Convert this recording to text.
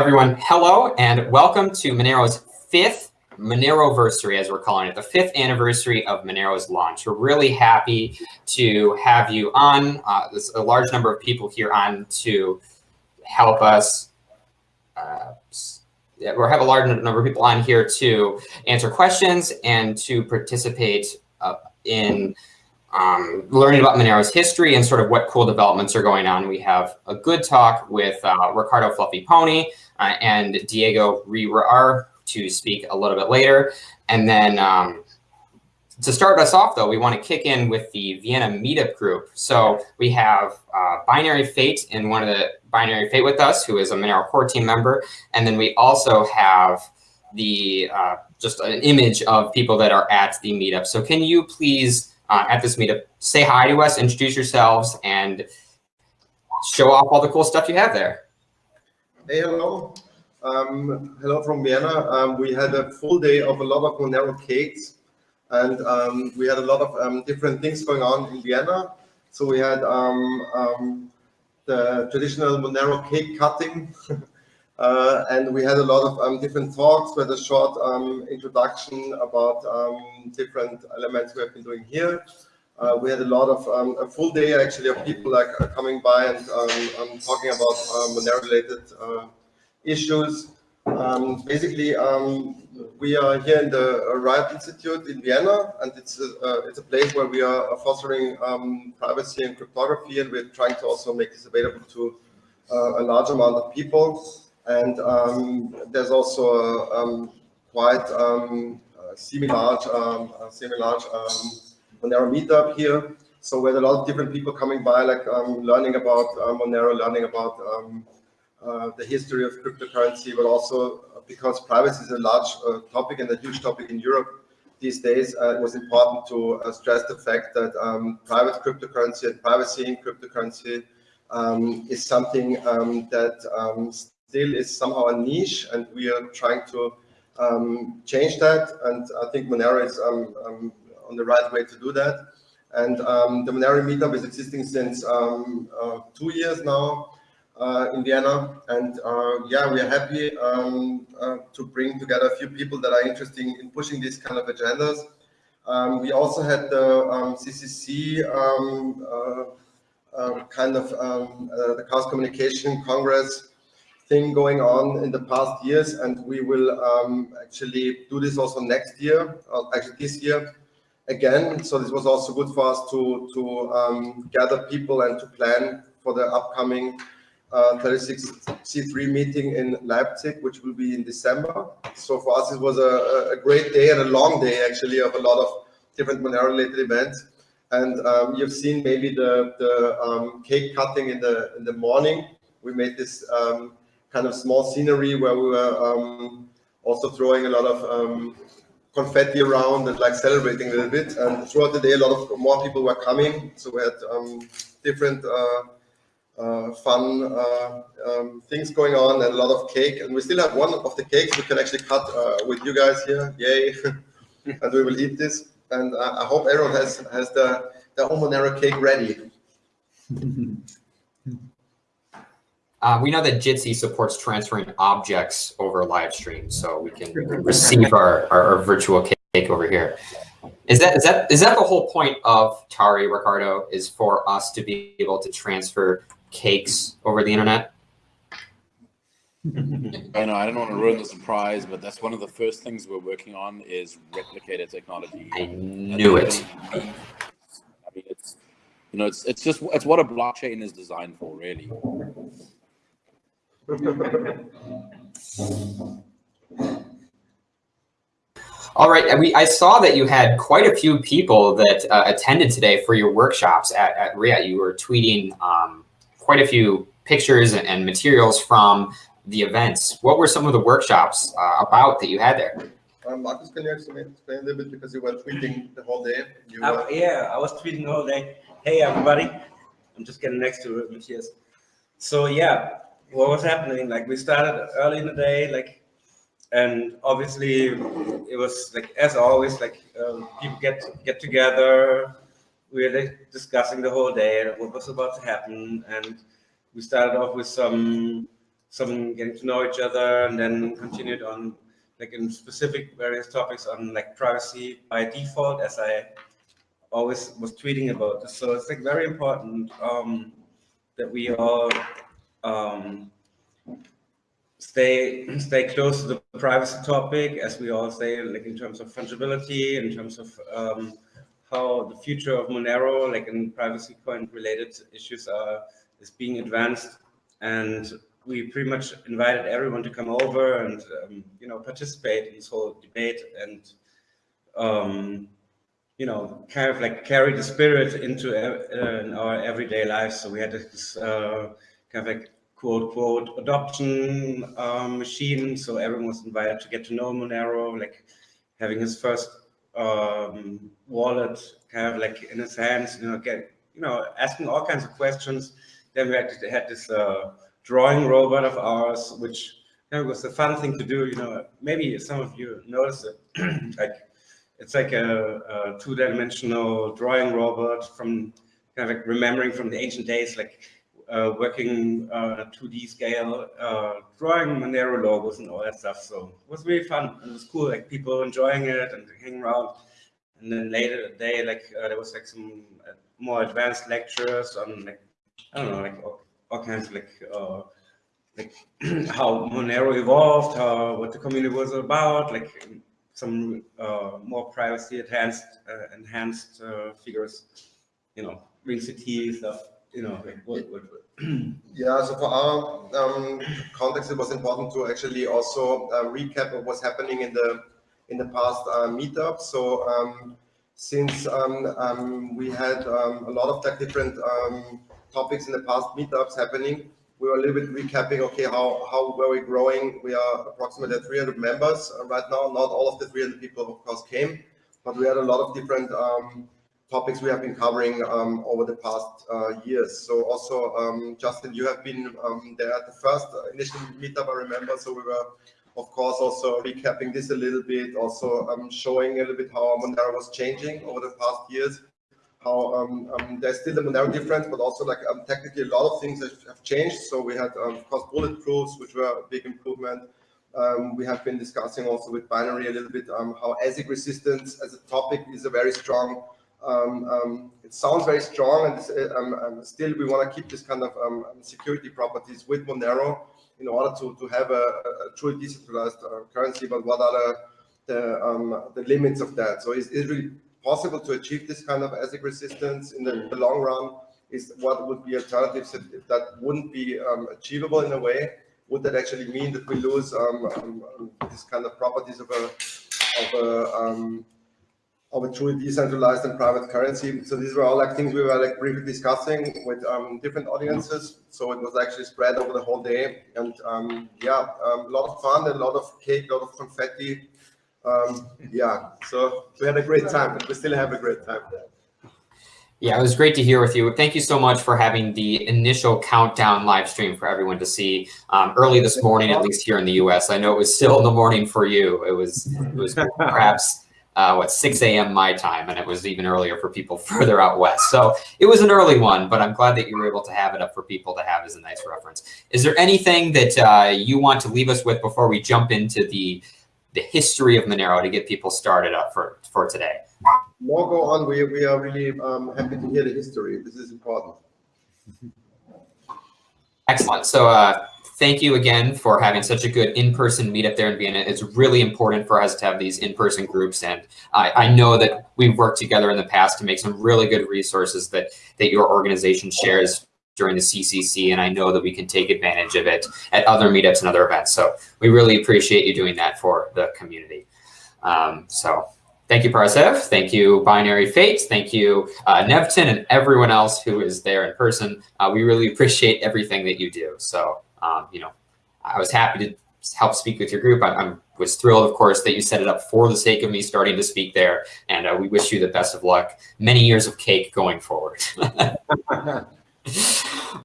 Everyone, hello and welcome to Monero's fifth Moneroversary, as we're calling it, the fifth anniversary of Monero's launch. We're really happy to have you on. Uh, there's a large number of people here on to help us. Uh, we have a large number of people on here to answer questions and to participate uh, in um, learning about Monero's history and sort of what cool developments are going on. We have a good talk with uh, Ricardo Fluffy Pony uh, and Diego Rehrar to speak a little bit later. And then um, to start us off, though, we want to kick in with the Vienna meetup group. So we have uh, Binary Fate in one of the Binary Fate with us, who is a Monero core team member. And then we also have the uh, just an image of people that are at the meetup. So can you please uh, at this meetup. Say hi to us, introduce yourselves, and show off all the cool stuff you have there. Hey, hello. Um, hello from Vienna. Um, we had a full day of a lot of Monero cakes, and um, we had a lot of um, different things going on in Vienna. So we had um, um, the traditional Monero cake cutting, uh, and we had a lot of different talks with a short introduction about different elements we have been doing here. Uh, we had a lot of um, a full day actually of people like uh, coming by and um, um, talking about um, Monero related issues. Um, basically, um, we are here in the RIAT Institute in Vienna, and it's a, uh, it's a place where we are fostering privacy and cryptography, and we're trying to also make this available to uh, a large amount of people. And there's also a, quite semi-large, um, semi-large um, Monero meetup here. So we had a lot of different people coming by, like um, learning about uh, Monero, learning about um, uh, the history of cryptocurrency, but also because privacy is a large uh, topic and a huge topic in Europe these days, uh, it was important to uh, stress the fact that um, private cryptocurrency and privacy in cryptocurrency um, is something um, that um, still is somehow a niche, and we are trying to um, change that. And I think Monero is um, um, on the right way to do that. And um, the Monero meetup is existing since um, uh, two years now uh, in Vienna. And uh, yeah, we are happy uh, to bring together a few people that are interested in pushing these kind of agendas. We also had the CCC uh, uh, kind of the Chaos Communication Congress thing going on in the past years, and we will um, actually do this also next year, uh, actually this year again. So this was also good for us to to um, gather people and to plan for the upcoming uh, 36C3 meeting in Leipzig, which will be in December. So for us, it was a, a great day and a long day actually of a lot of different Monero-related events. And um, you've seen maybe the the um, cake cutting in the in the morning. We made this um, kind of small scenery where we were um, also throwing a lot of um, confetti around and like celebrating a little bit. And throughout the day, a lot of more people were coming. So we had um, different uh, uh, fun uh, um, things going on and a lot of cake. And we still have one of the cakes we can actually cut uh, with you guys here. Yay. and we will eat this. And I hope everyone has, has the, the Monero cake ready. Uh, we know that Jitsi supports transferring objects over live stream, so we can receive our, our, our, virtual cake over here. Is that is that is that the whole point of Tari, Ricardo? Is for us to be able to transfer cakes over the internet? I know I don't want to ruin the surprise, but that's one of the first things we're working on is replicator technology. I knew it. I mean, it's you know, it's it's just it's what a blockchain is designed for, really. All right, we, I saw that you had quite a few people that uh, attended today for your workshops at, at RIAT. You were tweeting um, quite a few pictures and, and, materials from the events. What were some of the workshops uh, about that you had there? Um, Marcus, can you explain, explain a little bit because you were tweeting the whole day? Uh, yeah, I was tweeting the whole day. Hey, everybody. I'm just getting next to Matthias. So yeah, what was happening. Like we started early in the day, like, and obviously it was like as always, like um, people get get together. We were like, discussing the whole day and what was about to happen, and we started off with some some getting to know each other, and then continued on like in specific various topics on like privacy by default, as I always was tweeting about this. So it's like very important um, that we all um, stay stay close to the privacy topic, as we all say, like in terms of fungibility, in terms of um, how the future of Monero, like in privacy coin related issues, are is being advanced, and we pretty much invited everyone to come over and um, you know participate in this whole debate and um, you know kind of like carry the spirit into uh, in our everyday lives. So we had this uh, kind of like quote quote adoption um, machine. So everyone was invited to get to know Monero, like having his first um, wallet kind of like in his hands, you know, get you know asking all kinds of questions. Then we had, had this uh, drawing robot of ours, which you know, was a fun thing to do. You know, maybe some of you noticed it. like it's like a, a two-dimensional drawing robot from kind of like remembering from the ancient days, like working uh, 2D scale, uh, drawing Monero logos and all that stuff. So it was really fun. It was cool, like people enjoying it and hanging around. And then later the day, like uh, there was like some uh, more advanced lectures on like, I don't know, like all, all kinds of like, uh, like how Monero evolved, how, what the community was about, like some more privacy enhanced, enhanced figures, you know, Ring CT stuff you know, what, what, what? yeah, so for our um, context, it was important to actually also uh, recap what was happening in the in the past uh, meetup. So um, since um, um we had um, a lot of like different um, topics in the past meetups happening, we were a little bit recapping, okay, how, how were we growing? We are approximately 300 members uh, right now. Not all of the 300 people, of course, came, but we had a lot of different topics we have been covering um, over the past uh, years. So also, um, Justin, you have been um, there at the first initial meetup, I remember. So we were, of course, also recapping this a little bit, also um, showing a little bit how Monero was changing over the past years. How um, um, there's still a Monero difference, but also like technically a lot of things have changed. So we had, of course, bulletproofs, which were a big improvement. Um, we have been discussing also with binary a little bit um, how ASIC resistance as a topic is a very strong um, um, it sounds very strong, and uh, um, um, still we want to keep this kind of um, security properties with Monero in order to, to have a, a truly decentralized uh, currency. But what are the the, the, limits of that? So is it really possible to achieve this kind of ASIC resistance in the, the long run? Is what would be alternatives if, if that wouldn't be achievable in a way? Would that actually mean that we lose this kind of properties of a of a of a truly decentralized and private currency. So these were all like things we were like briefly discussing with um, different audiences. So it was actually spread over the whole day. And um, yeah, um, a lot of fun, a lot of cake, a lot of confetti. Um, yeah, so we had a great time, but we still have a great time. Yeah, it was great to hear with you. Thank you so much for having the initial countdown live stream for everyone to see um, early this morning, at least here in the U.S. I know it was still in the morning for you. It was it was perhaps uh, what 6 a.m. my time, and it was even earlier for people further out west. So it was an early one, but I'm glad that you were able to have it up for people to have as a nice reference. Is there anything that uh, you want to leave us with before we jump into the the history of Monero to get people started up for for today? No, go on. We we are really um, happy to hear the history. This is important. Excellent. So. Uh, thank you again for having such a good in-person meetup there in Vienna. It's really important for us to have these in-person groups. And I, I, know that we've worked together in the past to make some really good resources that, that your organization shares during the CCC. And I know that we can take advantage of it at other meetups and other events. So we really appreciate you doing that for the community. Um, so thank you, Parasew. Thank you, Binary Fates. Thank you, uh, Nevton, and everyone else who is there in person. Uh, we really appreciate everything that you do. So um, you know, I was happy to help speak with your group. I, I, was thrilled, of course, that you set it up for the sake of me starting to speak there. And uh, we wish you the best of luck, many years of cake going forward.